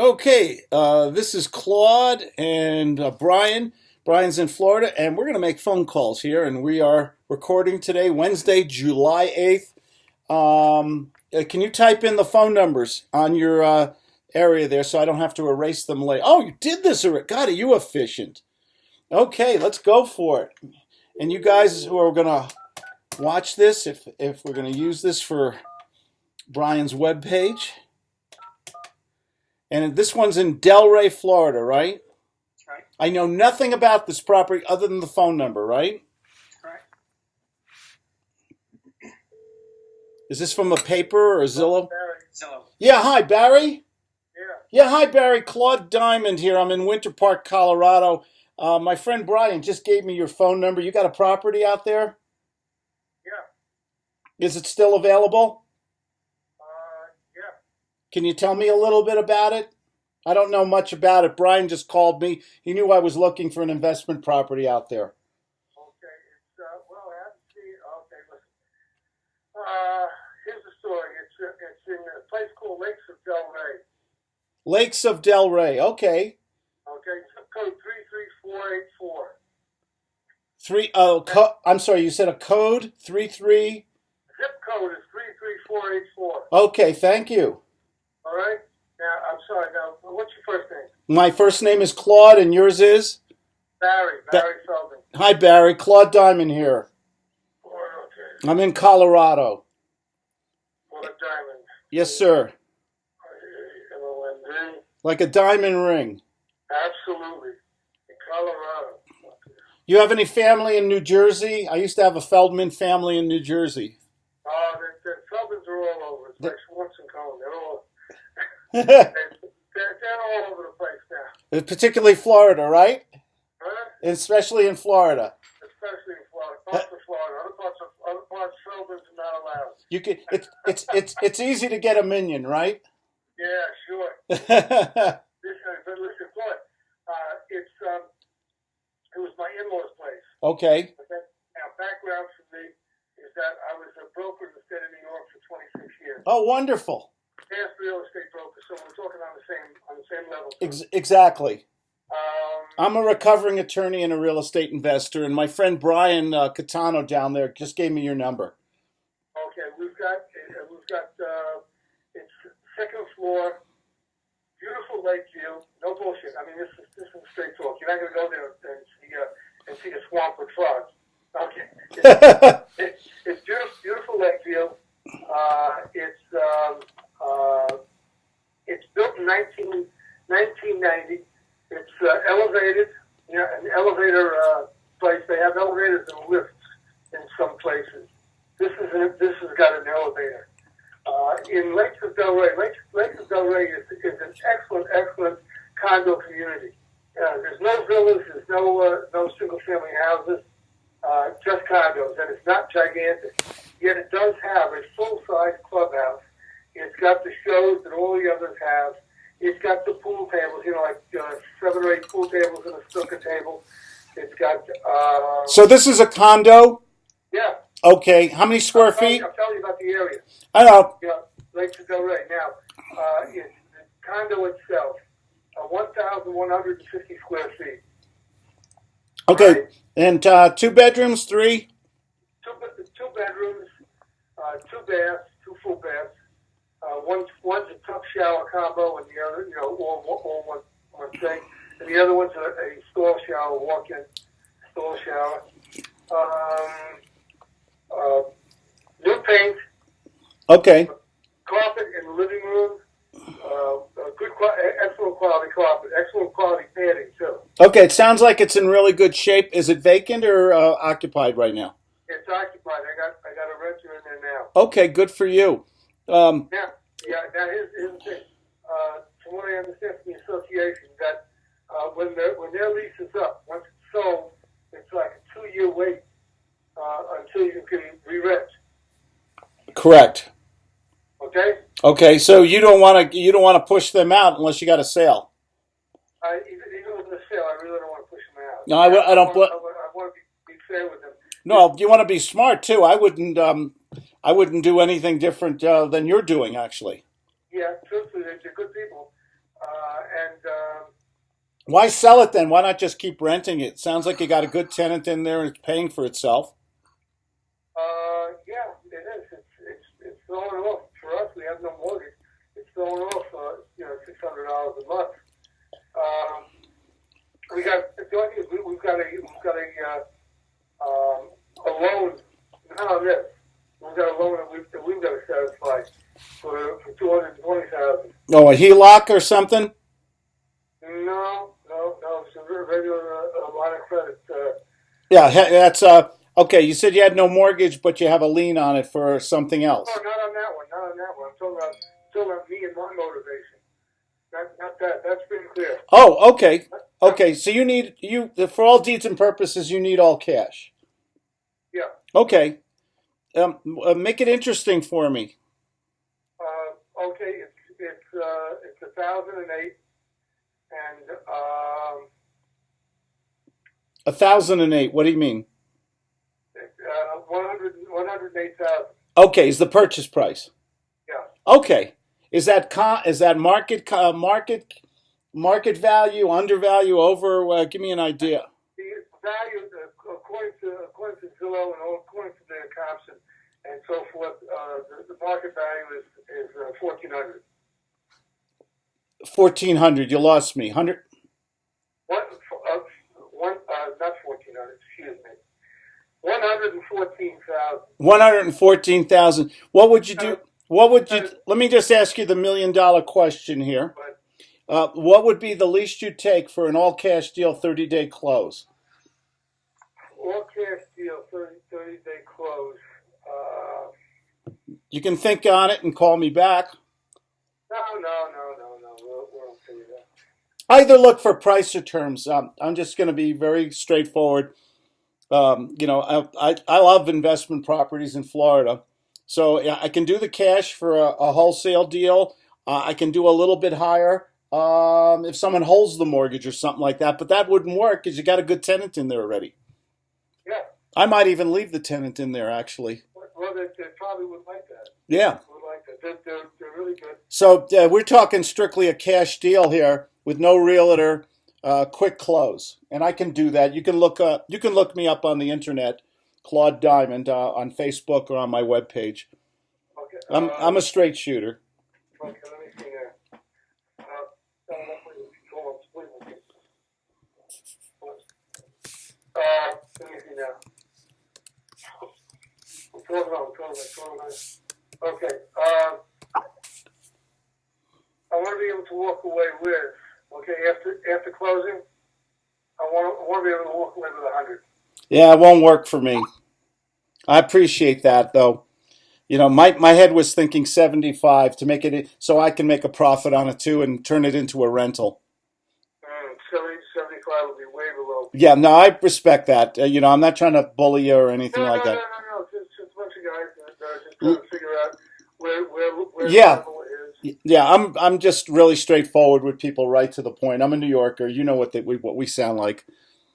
Okay, uh, this is Claude and uh, Brian. Brian's in Florida, and we're going to make phone calls here. And we are recording today, Wednesday, July 8th. Um, uh, can you type in the phone numbers on your uh, area there so I don't have to erase them later? Oh, you did this already. God, are you efficient? Okay, let's go for it. And you guys who are going to watch this, if, if we're going to use this for Brian's webpage. And this one's in Delray, Florida, right? That's right. I know nothing about this property other than the phone number, right? Correct. Is this from a paper or a Zillow? Barry. Zillow. Yeah, hi, Barry. Yeah. Yeah, hi, Barry. Claude Diamond here. I'm in Winter Park, Colorado. Uh, my friend Brian just gave me your phone number. You got a property out there? Yeah. Is it still available? Can you tell me a little bit about it? I don't know much about it. Brian just called me. He knew I was looking for an investment property out there. Okay. It's uh, well, I haven't seen. Okay, listen. Uh, here's the story. It's uh, it's in a place called Lakes of Delray. Lakes of Delray. Okay. Okay. Zip code three three four eight four. Three oh co- I'm sorry, you said a code? Three three. Zip code is three three four eight four. Okay, thank you. All right. Now, I'm sorry. Now, what's your first name? My first name is Claude and yours is? Barry. Ba- Barry Feldman. Hi Barry, Claude Diamond here. Okay. I'm in Colorado. Or Diamond. Yes, sir. M O N D. Like a diamond ring. Absolutely. In Colorado. You have any family in New Jersey? I used to have a Feldman family in New Jersey. Oh, the, the Feldmans are all over. It's like Schwartz and Cohen. They're all they're, they're, all over the place now. Particularly Florida, right? Huh? Especially in Florida. Especially in Florida. Parts of Florida. Other parts of other parts Feldmans are not allowed. You can it's it's it's it's easy to get a minyan, right? Yeah, sure. Listen, but listen, uh, it's um, it was my in-laws' place. okay. Okay. Now, background for me is that I was a broker in the state of New York for 26 years. Oh, wonderful. Past real estate broker, so we're talking on the same on the same level. Ex- exactly. Um, I'm a recovering attorney and a real estate investor, and my friend Brian uh, Catano down there just gave me your number. Okay, we've got uh, we've got uh, it's second floor, beautiful lake view, no bullshit. I mean, this is this is straight talk. You're not gonna go there and see uh, and see a swamp with frogs. Okay, it's, it's, it's beautiful, beautiful lake view. Uh, it's um, uh, it's built in 19, 1990. It's uh, elevated, you an elevator uh, place. They have elevators and lifts in some places. This is an, this has got an elevator. Uh, in Lakes of Delray, Lakes, Lakes of Delray is, is an excellent, excellent condo community. Uh, there's no villas, there's no uh, no single family houses, uh, just condos, and it's not gigantic. Yet it does have a full size clubhouse. It's got the shows that all the others have. It's got the pool tables, you know, like uh, seven or eight pool tables and a snooker table. It's got uh, so this is a condo. yeah. Okay. How many square I'm feet? I'm telling you about the area. I know. Yeah, Lakes of Delray. Now, uh, it's the condo itself, uh, 1,150 square feet. Okay. And uh, two bedrooms, three. Two, two bedrooms, uh, two baths, two full baths. Uh, one, one's a tub shower combo, and the other, you know, all, all one, one thing. And the other one's a, a stall shower, walk-in stall shower. Um, uh, new paint, Okay. carpet in the living room. Uh, good, excellent quality carpet, excellent quality padding too. Okay. It sounds like it's in really good shape. Is it vacant or uh, occupied right now? It's occupied. I got I got a renter in there now. Okay. Good for you. Um, Now, yeah. Now here's, here's the thing. Uh, from what I understand from the association, that uh, when their when their lease is up, once it's sold, it's like a two year wait uh, until you can re-rent. correct. Okay. Okay. So you don't want to you don't want to push them out unless you got a sale. I, even, even with the sale, I really don't want to push them out. No, I w- I don't want, I want, I want to be, be fair with them. No, you want to be smart too. I wouldn't. Um, I wouldn't do anything different uh, than you're doing. Actually. Yeah, truthfully, they're, they're good people. Uh, Why sell it then? Why not just keep renting it? Sounds like you got a good tenant in there and it's paying for itself. Uh, yeah, it is. It's, it's, it's throwing off, for us, we have no mortgage, it's throwing off, uh, you know, six hundred dollars a month. Um, we got, the only thing is, we, we've got a, we've got a, uh, um, a loan, not on this, we've got a loan that we've, that we've got to satisfy for, for two hundred and twenty thousand. Oh, a HELOC or something? No, no, no, it's a regular, uh, line of credit, uh, Yeah, that's uh okay. You said you had no mortgage, but you have a lien on it for something else. No, not on that one. Not on that one. I'm talking about, talking about me and my motivation. Not, not that. That's pretty clear. Oh, okay, okay. So you need you for all deeds and purposes, you need all cash. Yeah. Okay, um, uh, make it interesting for me. Uh, okay. It's it's uh, it's a thousand and eight, and um, A thousand and eight. What do you mean? uh, 100, 108,000. Okay, is the purchase price? Yeah. Okay, is that con- is that market co- market market value, undervalue, over? Uh, give me an idea. The value, uh, according to according to Zillow and according to their comps and so forth, uh, the, the market value is is uh, fourteen hundred. Fourteen hundred. You lost me. Hundred. One, uh, one, uh, not fourteen hundred. Excuse me. One hundred and fourteen thousand. One hundred and fourteen thousand. What would you do? What would you? Let me just ask you the million dollar question here. Uh, what would be the least you'd take for an all cash deal, thirty day close? all cash deal, 30, 30 day close. You can think on it and call me back. no, no, no, no, no. We'll, we'll see that. Either look for price or terms. Um, I'm just going to be very straightforward. Um, you know, I, I, I love investment properties in Florida. So yeah, I can do the cash for a, a wholesale deal. Uh, I can do a little bit higher um, if someone holds the mortgage or something like that. But that wouldn't work because you got a good tenant in there already. Yeah. I might even leave the tenant in there actually. Well, they, they probably would like. Yeah. Like. They're, they're, they're really good. So uh, we're talking strictly a cash deal here with no realtor, uh, quick close, and I can do that. You can look up, you can look me up on the internet, Claude Diamond, uh, on Facebook or on my webpage. Okay. I'm uh, I'm a straight shooter. Okay, let me see here. Uh, no, no, wait, hold on, wait, wait. Uh, let me see now. Twelve, no, twelve, twelve, nine. Okay, uh, I want to be able to walk away with, okay, after, after closing, I want to, I want to be able to walk away with a hundred. Yeah, it won't work for me. I appreciate that though. You know, my my head was thinking 75 to make it so I can make a profit on it too and turn it into a rental. Mm, seventy, seventy-five would be way below. Yeah, no, I respect that. Uh, you know, I'm not trying to bully you or anything No, like no, that. no, no, no, just, just a bunch of guys that are just trying to figure out where, where, where Yeah. is. Yeah, I'm I'm just really straightforward with people, right to the point. I'm a New Yorker. You know what they, we what we sound like.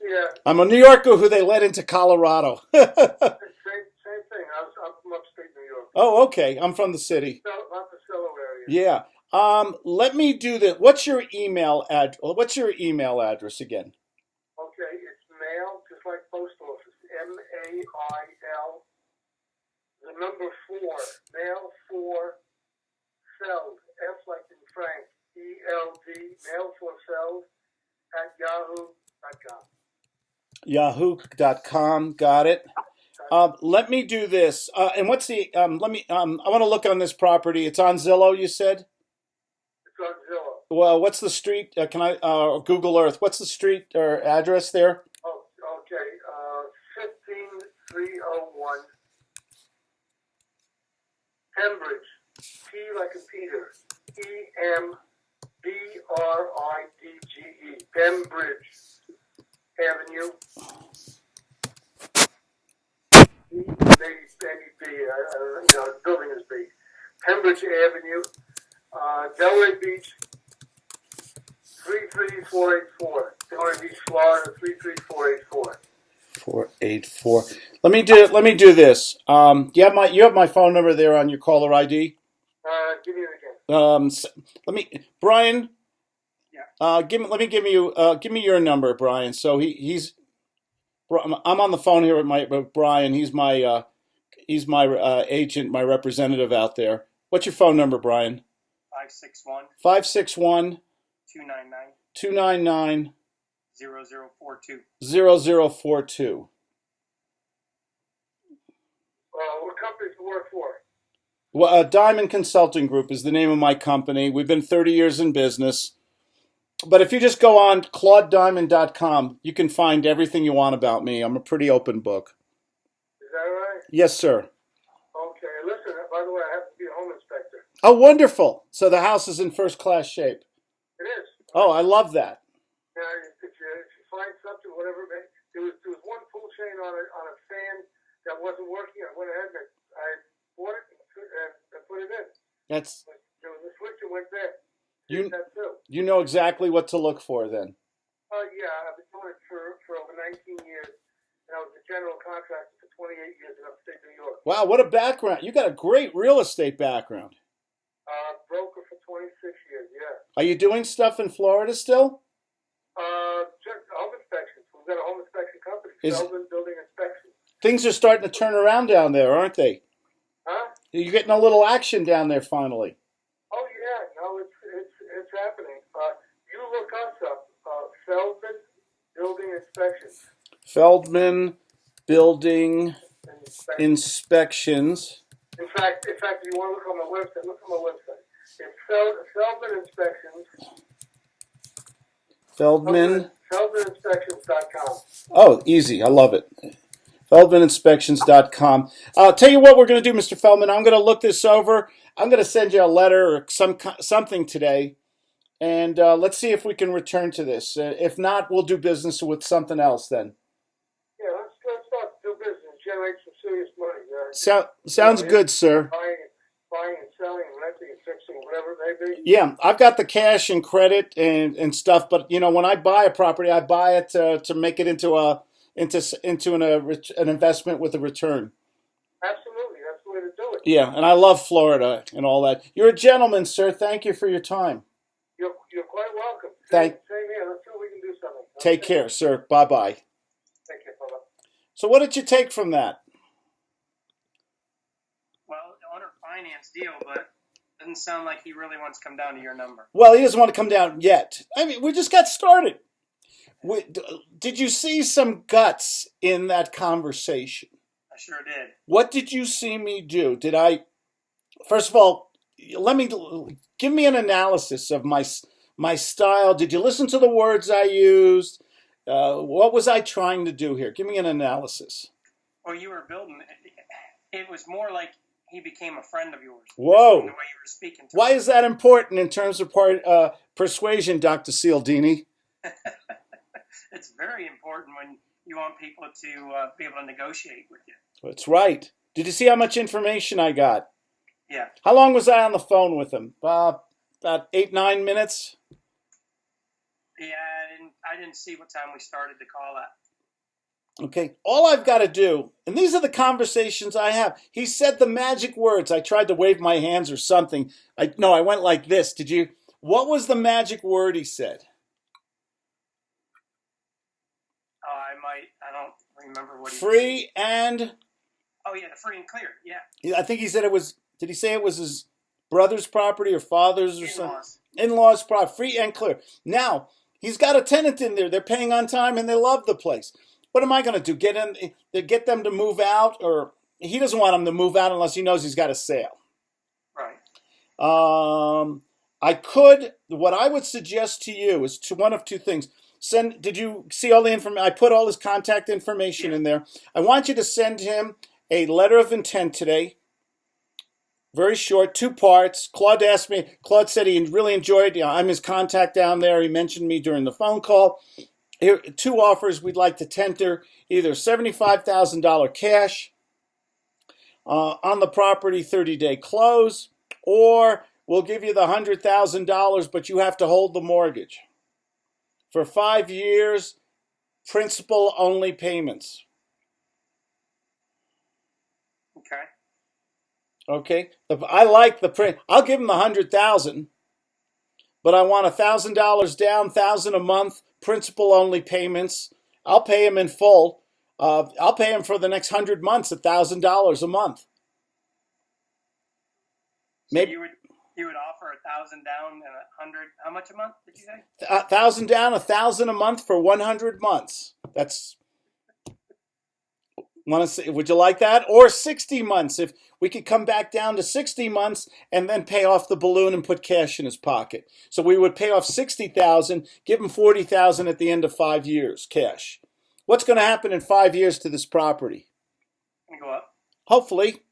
Yeah, I'm a New Yorker who they let into Colorado. same, same thing. I was, I'm from upstate New York. oh, okay. I'm from the city. Monticello area. Yeah. Um, let me do this. What's your email ad? What's your email address again? Okay, it's mail, just like post office. M A I L. The number Mail for cells. F like in Frank. E L D. Mail for cells at yahoo.com. Yahoo.com. Got it. Um, let me do this. Uh, and what's the? Um, let me. Um, I want to look on this property. It's on Zillow. You said. It's on Zillow. Well, what's the street? Uh, can I? Uh, Google Earth. What's the street or address there? Oh, okay. Uh, 15301 Pembridge. P like in Peter. E M B R I D G E. Pembridge Avenue. Maybe, maybe B. Uh, uh, you know, the building is B. Pembridge Avenue. Uh, Delray Beach. 33484. Delray Beach, Florida. 33484. Four eight four. Let me do. Let me do this. Um, you have my. You have my phone number there on your caller ID. Uh, give me it again. Um, s- let me, Brian. Yeah. Uh, give me. Let me give you. Uh, give me your number, Brian. So he he's. I'm on the phone here with my with Brian. He's my uh, he's my uh, agent, my representative out there. What's your phone number, Brian? 561 Five six one 299 two nine nine 0042. zero zero four two. Uh, what company do you work for? Well, uh, Diamond Consulting Group is the name of my company. We've been 30 years in business. But if you just go on claudediamond.com, you can find everything you want about me. I'm a pretty open book. Is that right? Yes, sir. Okay. Listen, by the way, I have to be a home inspector. Oh, wonderful. So the house is in first class shape. It is. Oh, I love that. Now, if you, if you find something, whatever, there was, there was one pull chain on a, on a fan that wasn't working. I went ahead and I bought it and, put- and, put it in. That's There was a switch that went there. you That too. you know exactly what to look for then. Uh, yeah, I've been doing it for, for over 19 years. And I was a general contractor for 28 years in upstate New York. Wow, what a background. You got a great real estate background. Uh, broker for 26 years, yeah. Are you doing stuff in Florida still? Uh, just home inspections. We've got a home inspection company, Is- Building Inspection. Things are starting to turn around down there, aren't they? Huh? You're getting a little action down there finally. Oh yeah, no, it's it's it's happening. Uh, you look us up, uh, Feldman Building Inspections. Feldman Building Inspection. Inspections. In fact, in fact, if you want to look on my website, look on my website. It's Fel- Feldman Inspections. Feldman. FeldmanInspections.com. Oh, easy. I love it. FeldmanInspections.com. I'll tell you what we're going to do, Mr. Feldman. I'm going to look this over. I'm going to send you a letter or some something today, and uh, let's see if we can return to this. Uh, if not, we'll do business with something else then. Yeah, let's let's start to do business, generate some serious money. Uh, So, sounds good, sir. Renting and whatever it may be. Yeah, I've got the cash and credit and, and stuff, but you know, when I buy a property, I buy it to, to make it into a into into an a, ret- an investment with a return. Absolutely, that's the way to do it. Yeah, and I love Florida and all that. You're a gentleman, sir. Thank you for your time. You're, you're quite welcome. Thank- Same, same here. Let's see if we can do something. Take Okay? care, sir. Bye bye. Take care, brother. So, what did you take from that? Well, on a finance deal, but doesn't sound like he really wants to come down to your number. Well, he doesn't want to come down yet. I mean, we just got started. We, did you see some guts in that conversation? I sure did. What did you see me do? Did I, first of all, let me give me an analysis of my my style. Did you listen to the words I used? Uh, what was I trying to do here? Give me an analysis. Well, you were building. It was more like he became a friend of yours. Whoa. The way you were speaking to Why him. is that important in terms of part, uh, persuasion, Dr. Cialdini? It's very important when you want people to uh, be able to negotiate with you. That's right. Did you see how much information I got? Yeah. How long was I on the phone with him? Uh, about eight, nine minutes? Yeah, I didn't. I didn't see what time we started the call at. Okay, all I've got to do, and these are the conversations I have. He said the magic words. I tried to wave my hands or something. I no, I went like this. Did you? What was the magic word he said? Oh, I might. I don't remember what he Free and Oh yeah, free and clear. Yeah. I think he said it was. Did he say it was his brother's property or father's or something? In-laws. In-laws property, free and clear. Now he's got a tenant in there. They're paying on time and they love the place. What am I going to do? Get in? Get them to move out, or he doesn't want them to move out unless he knows he's got a sale. Right. Um, I could. What I would suggest to you is to one of two things. Send. Did you see all the information? I put all his contact information in there. I want you to send him a letter of intent today. Very short, two parts. Claude asked me. Claude said he really enjoyed. You know, I'm his contact down there. He mentioned me during the phone call. Here, two offers we'd like to tender: either seventy-five thousand dollar cash uh, on the property, thirty-day close, or we'll give you the hundred thousand dollars, but you have to hold the mortgage for five years, principal only payments. Okay. Okay, I like the print. I'll give him the hundred thousand, but I want a thousand dollars down, thousand a month, principal only payments. I'll pay him in full. Uh, I'll pay him for the next hundred months, a thousand dollars a month. So Maybe you would you would offer a thousand down and a hundred. How much a month did you say? a thousand down, a thousand a month for one hundred months. That's want to say? Would you like that or sixty months? If we could come back down to sixty months and then pay off the balloon and put cash in his pocket. So we would pay off sixty thousand, give him forty thousand at the end of five years, cash. What's going to happen in five years to this property? Go up. Hopefully.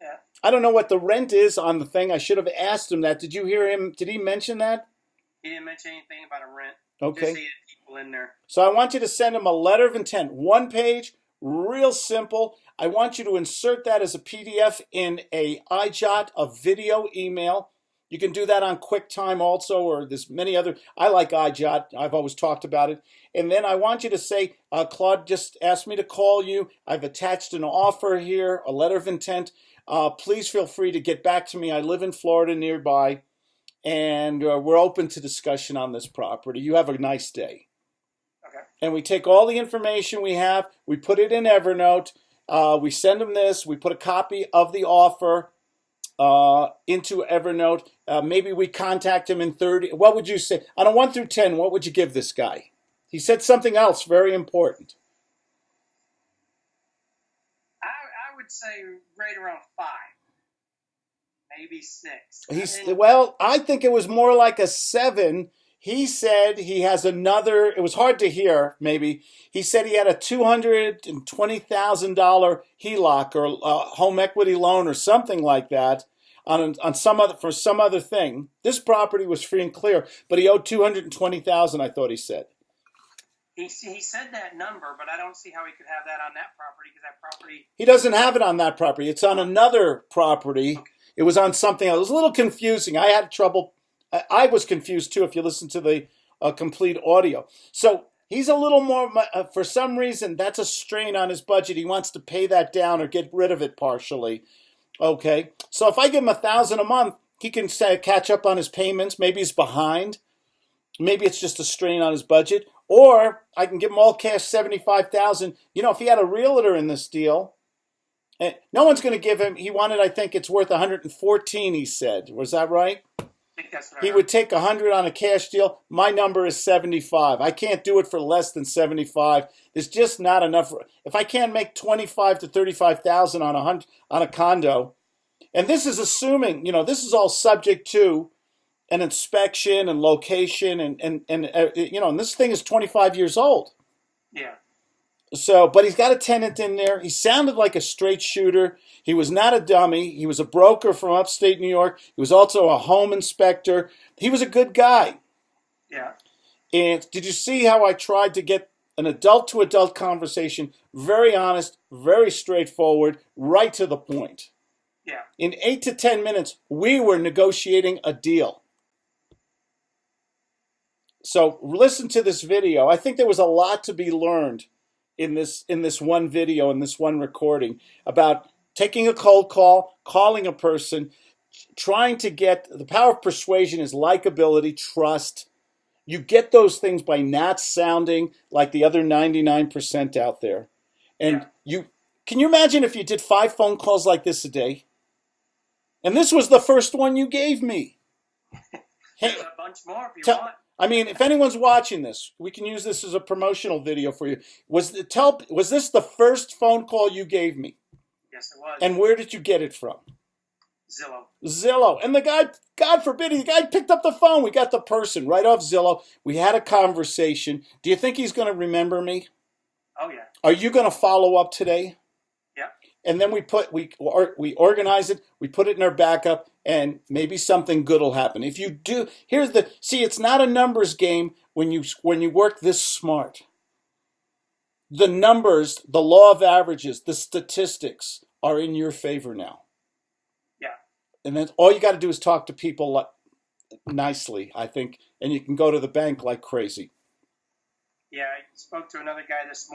Yeah. I don't know what the rent is on the thing. I should have asked him that. Did you hear him? Did he mention that? He didn't mention anything about a rent. Okay. Just people in there. So I want you to send him a letter of intent, one page, real simple. I want you to insert that as a PDF in a Eyejot, a video email. You can do that on QuickTime also, or there's many other. I like Eyejot. I've always talked about it. And then I want you to say, uh, Claude just asked me to call you. I've attached an offer here, a letter of intent. Uh, please feel free to get back to me. I live in Florida nearby, and uh, we're open to discussion on this property. You have a nice day. And we take all the information we have, we put it in Evernote, uh, we send them this, we put a copy of the offer uh, into Evernote. Uh, maybe we contact him in 30. What would you say? On a 1 through 10, what would you give this guy? He said something else very important. I I would say right around five, maybe six. He's well, I think it was more like a seven. He said he has another. It was hard to hear. Maybe he said he had a two hundred and twenty thousand dollar HELOC or uh, home equity loan or something like that on on some other for some other thing. This property was free and clear, but he owed two hundred and twenty thousand. I thought he said. He, he said that number, but I don't see how he could have that on that property because that property. He doesn't have it on that property. It's on another property. It was on something else. It was a little confusing. I had trouble. I, was confused too if you listen to the uh, complete audio. So he's a little more, uh, for some reason, that's a strain on his budget. He wants to pay that down or get rid of it partially. Okay. So if I give him a thousand a month, he can say, catch up on his payments. Maybe he's behind. Maybe it's just a strain on his budget. Or I can give him all cash, seventy-five thousand. You know, if he had a realtor in this deal, and no one's going to give him. He wanted, I think, it's worth one hundred and fourteen. He said, was that right? I think that's what I He would take a hundred on a cash deal. My number is seventy-five. I can't do it for less than seventy-five. There's just not enough. If I can't make twenty-five to thirty-five thousand on a hundred on a condo, and this is assuming, you know, this is all subject to an inspection and location, and and and uh, you know, and this thing is twenty-five years old. Yeah. So, but he's got a tenant in there. He sounded like a straight shooter. He was not a dummy. He was a broker from upstate New York. He was also a home inspector. He was a good guy. Yeah. And did you see how I tried to get an adult to adult conversation? Very honest, very straightforward, right to the point. Yeah. In eight to 10 minutes, we were negotiating a deal. So listen to this video. I think there was a lot to be learned in this in this one video in this one recording about taking a cold call, calling a person, trying to get the power of persuasion is likability, trust. You get those things by not sounding like the other 99% out there. And you can you imagine if you did 5 phone calls like this a day? And this was the first one you gave me. Hey, a bunch more if you want. I mean, if anyone's watching this, we can use this as a promotional video for you. Was the, tell was this the first phone call you gave me? Yes, it was. And where did you get it from? Zillow. Zillow. And the guy, God forbid, the guy picked up the phone. We got the person right off Zillow. We had a conversation. Do you think he's going to remember me? Oh yeah. Are you going to follow up today? Yeah. And then we put we or, we organize it. We put it in our backup, and maybe something good will happen. If you do, here's the see. It's not a numbers game when you when you work this smart. The numbers, the law of averages, the statistics are in your favor now. Yeah. And then all you got to do is talk to people like, nicely, I think, and you can go to the bank like crazy. Yeah. I spoke to another guy this